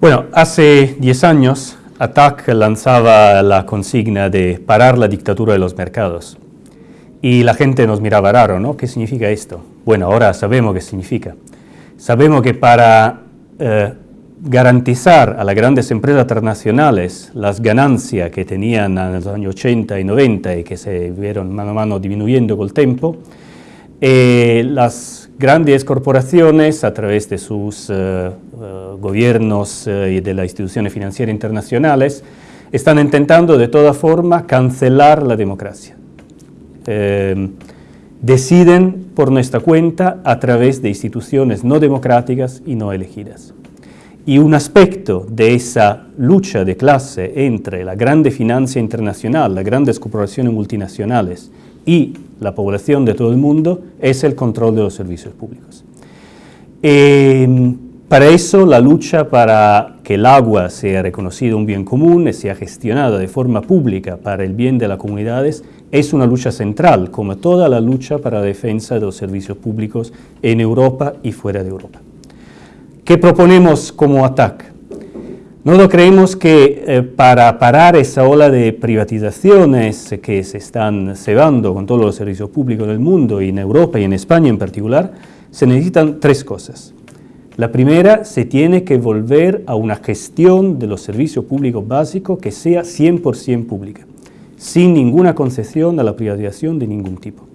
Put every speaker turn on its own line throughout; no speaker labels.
Bueno, hace 10 años ATAC lanzaba la consigna de parar la dictadura de los mercados. Y la gente nos miraba raro, ¿no? ¿Qué significa esto? Bueno, ahora sabemos qué significa. Sabemos que para eh, garantizar a las grandes empresas transnacionales las ganancias que tenían en los años 80 y 90 y que se vieron mano a mano disminuyendo con el tiempo, eh, las grandes corporaciones, a través de sus eh, eh, gobiernos y de las instituciones financieras internacionales, están intentando de toda forma cancelar la democracia. deciden por nuestra cuenta a través de instituciones no democráticas y no elegidas. Y un aspecto de esa lucha de clase entre la grande financia internacional, las grandes corporaciones multinacionales y la población de todo el mundo es el control de los servicios públicos. Em, para eso, la lucha para que el agua sea reconocido un bien común y sea gestionada de forma pública para el bien de las comunidades es una lucha central, como toda la lucha para la defensa de los servicios públicos en Europa y fuera de Europa. ¿Qué proponemos como ATAC? Nosotros creemos que eh, para parar esa ola de privatizaciones que se están cebando con todos los servicios públicos del mundo y en Europa y en España en particular, se necesitan tres cosas. La primera, se tiene que volver a una gestión de los servicios públicos básicos que sea 100% pública, sin ninguna concesión a la privatización de ningún tipo.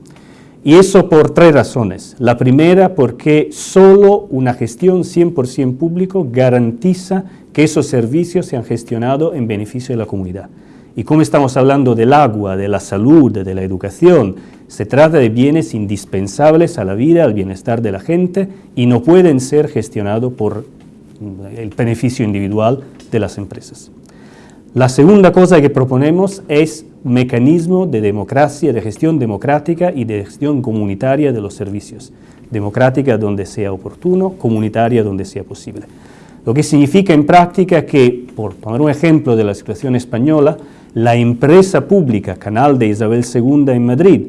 Y eso por tres razones. La primera, porque solo una gestión 100% público garantiza que esos servicios sean gestionados en beneficio de la comunidad. Y como estamos hablando del agua, de la salud, de la educación, se trata de bienes indispensables a la vida, al bienestar de la gente y no pueden ser gestionados por el beneficio individual de las empresas. La segunda cosa que proponemos es mecanismo de democracia, de gestión democrática y de gestión comunitaria de los servicios. Democrática donde sea oportuno, comunitaria donde sea posible. Lo que significa en práctica que, por poner un ejemplo de la situación española, la empresa pública Canal de Isabel II en Madrid,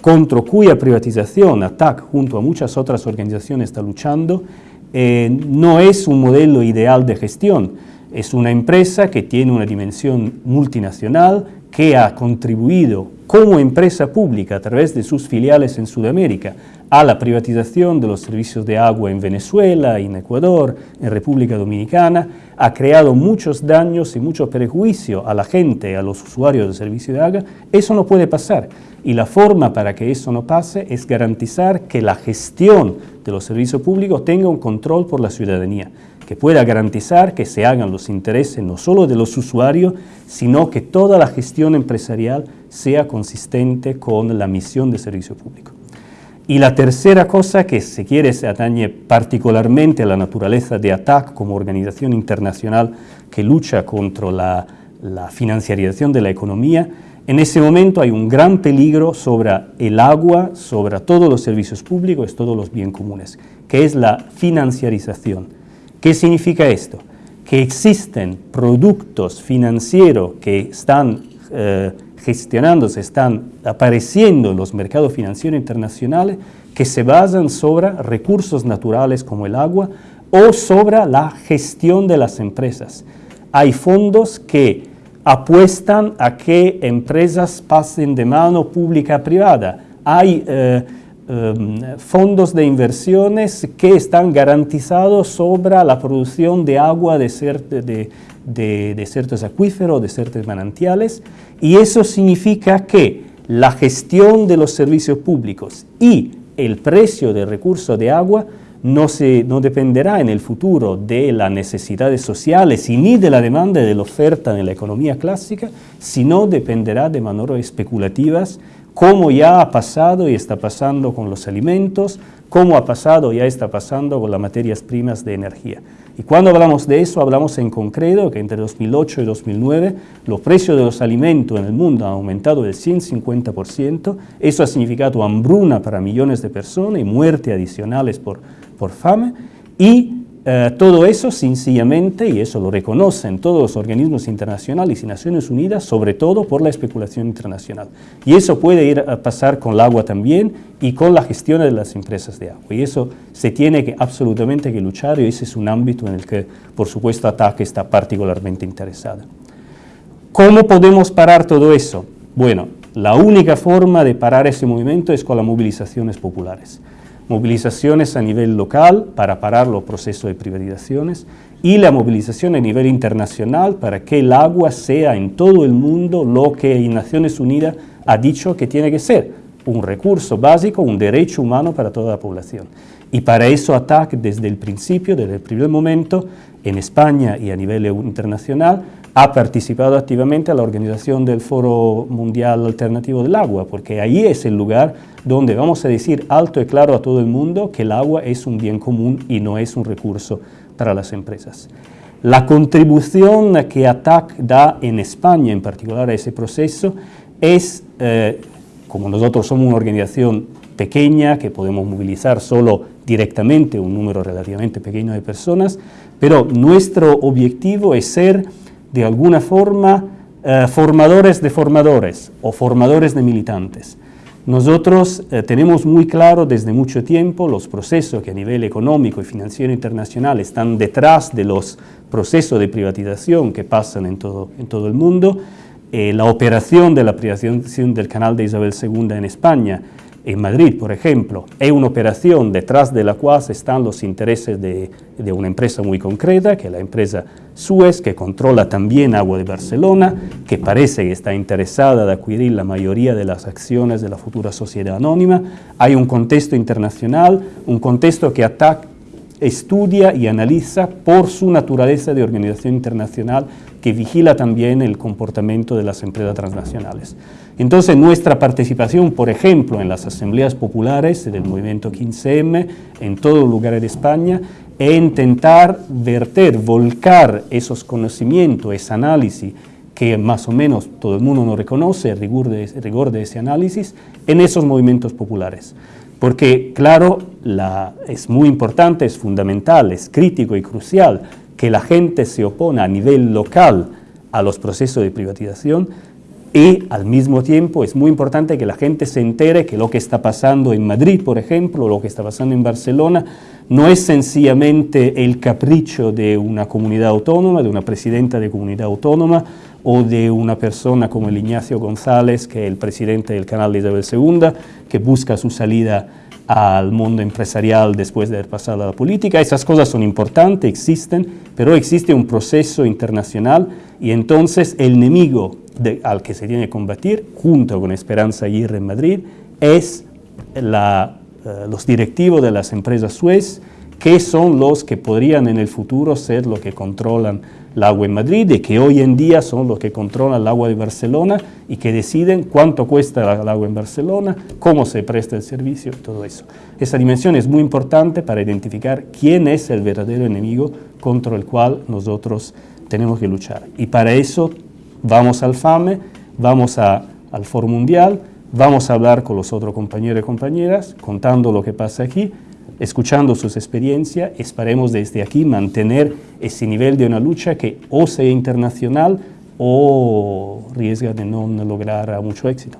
contra cuya privatización ATAC junto a muchas otras organizaciones está luchando, eh, no es un modelo ideal de gestión. Es una empresa que tiene una dimensión multinacional, que ha contribuido como empresa pública a través de sus filiales en Sudamérica a la privatización de los servicios de agua en Venezuela, en Ecuador, en República Dominicana, ha creado muchos daños y mucho perjuicio a la gente, a los usuarios del servicio de agua, eso no puede pasar. Y la forma para que eso no pase es garantizar que la gestión de los servicios públicos tenga un control por la ciudadanía que pueda garantizar que se hagan los intereses no solo de los usuarios, sino que toda la gestión empresarial sea consistente con la misión de servicio público. Y la tercera cosa que se quiere se atañe particularmente a la naturaleza de ATAC como organización internacional que lucha contra la, la financiarización de la economía, en ese momento hay un gran peligro sobre el agua, sobre todos los servicios públicos, todos los bienes comunes, que es la financiarización. ¿Qué significa esto? Que existen productos financieros que están eh, gestionándose, están apareciendo en los mercados financieros internacionales que se basan sobre recursos naturales como el agua o sobre la gestión de las empresas. Hay fondos que apuestan a que empresas pasen de mano pública a privada. Hay eh, Em, fondos de inversiones que están garantizados sobre la producción de agua de, ciertos acuíferos, de ciertos manantiales, y eso significa que la gestión de los servicios públicos y el precio del recurso de agua no, se, no dependerá en el futuro de las necesidades sociales y ni de la demanda de la oferta en la economía clásica, sino dependerá de manera especulativas cómo ya ha pasado y está pasando con los alimentos, cómo ha pasado y ya está pasando con las materias primas de energía. Y cuando hablamos de eso, hablamos en concreto que entre 2008 y 2009 los precios de los alimentos en el mundo han aumentado del 150%, eso ha significado hambruna para millones de personas y muerte adicionales por, por fame, y eh, todo eso sencillamente, y eso lo reconocen todos los organismos internacionales y Naciones Unidas, sobre todo por la especulación internacional. Y eso puede ir a pasar con el agua también y con la gestión de las empresas de agua. Y eso se tiene que absolutamente que luchar y ese es un ámbito en el que, por supuesto, ATAC está particularmente interesada. ¿Cómo podemos parar todo eso? Bueno, la única forma de parar ese movimiento es con las movilizaciones populares movilizaciones a nivel local para parar los procesos de privatizaciones y la movilización a nivel internacional para que el agua sea en todo el mundo lo que Naciones Unidas ha dicho que tiene que ser, un recurso básico, un derecho humano para toda la población. Y para eso ATAC desde el principio, desde el primer momento, en España y a nivel internacional, ha participado activamente en la organización del Foro Mundial Alternativo del Agua, porque ahí es el lugar donde vamos a decir alto y claro a todo el mundo que el agua es un bien común y no es un recurso para las empresas. La contribución que ATAC da en España, en particular a ese proceso, es, eh, como nosotros somos una organización pequeña, que podemos movilizar solo directamente un número relativamente pequeño de personas, pero nuestro objetivo es ser de alguna forma eh, formadores de formadores o formadores de militantes. Nosotros eh, tenemos muy claro desde mucho tiempo los procesos que a nivel económico y financiero internacional están detrás de los procesos de privatización que pasan en todo, en todo el mundo. Eh, la operación de la privatización del canal de Isabel II en España en Madrid, por ejemplo, es una operación detrás de la cual están los intereses de, una empresa muy concreta, que es la empresa Suez, que controla también Agua de Barcelona, que parece que está interesada en adquirir la mayoría de las acciones de la futura sociedad anónima. Hay un contexto internacional, un contexto que ATAC estudia y analiza por su naturaleza de organización internacional que vigila también el comportamiento de las empresas transnacionales. Entonces nuestra participación, por ejemplo, en las asambleas populares del movimiento 15M, en todos los lugares de España, es intentar verter, volcar esos conocimientos, ese análisis que más o menos todo el mundo no reconoce, el rigor de ese análisis, en esos movimientos populares. Porque, claro, es muy importante, es fundamental, es crítico y crucial que la gente se opone a nivel local a los procesos de privatización, y al mismo tiempo es muy importante que la gente se entere que lo que está pasando en Madrid, por ejemplo, lo que está pasando en Barcelona, no es sencillamente el capricho de una comunidad autónoma, de una presidenta de comunidad autónoma, o de una persona como el Ignacio González, que es el presidente del canal de Isabel II, busca su salida al mundo empresarial después de haber pasado a la política. Esas cosas son importantes, existen, pero existe un proceso internacional y entonces el enemigo al que se tiene que combatir, junto con Esperanza Aguirre en Madrid, es eh, los directivos de las empresas Suez, que son los que podrían en el futuro ser los que controlan el agua en Madrid y que hoy en día son los que controlan el agua de Barcelona y que deciden cuánto cuesta el agua en Barcelona, cómo se presta el servicio todo eso. Esa dimensión es muy importante para identificar quién es el verdadero enemigo contra el cual nosotros tenemos que luchar. Y para eso Vamos al FAME, vamos al Foro Mundial, vamos a hablar con los otros compañeros y compañeras, contando lo que pasa aquí, escuchando sus experiencias, esperemos desde aquí mantener ese nivel de una lucha que o sea internacional o riesga de no lograr mucho éxito.